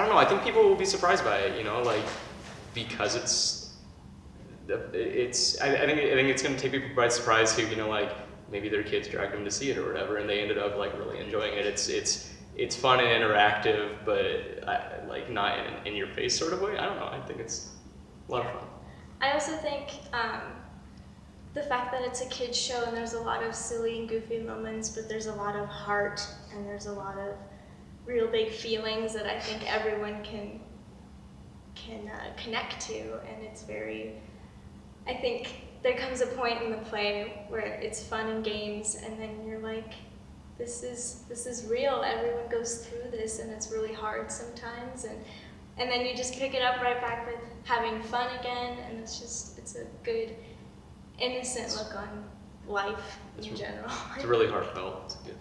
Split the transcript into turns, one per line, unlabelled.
I don't know. I think people will be surprised by it. You know, like because it's it's. I, I think I think it's going to take people by surprise who you know like maybe their kids dragged them to see it or whatever, and they ended up like really enjoying it. It's it's it's fun and interactive, but I, like not in in your face sort of way. I don't know. I think it's a lot of fun.
I also think um, the fact that it's a kids show and there's a lot of silly and goofy moments, but there's a lot of heart and there's a lot of real big feelings that I think everyone can can uh, connect to, and it's very. I think there comes a point in the play where it's fun and games, and then you're like, this is this is real. Everyone goes through this, and it's really hard sometimes, and and then you just pick it up right back with having fun again, and it's just it's a good innocent look on life in
It's
general.
It's really heartfelt. It's good.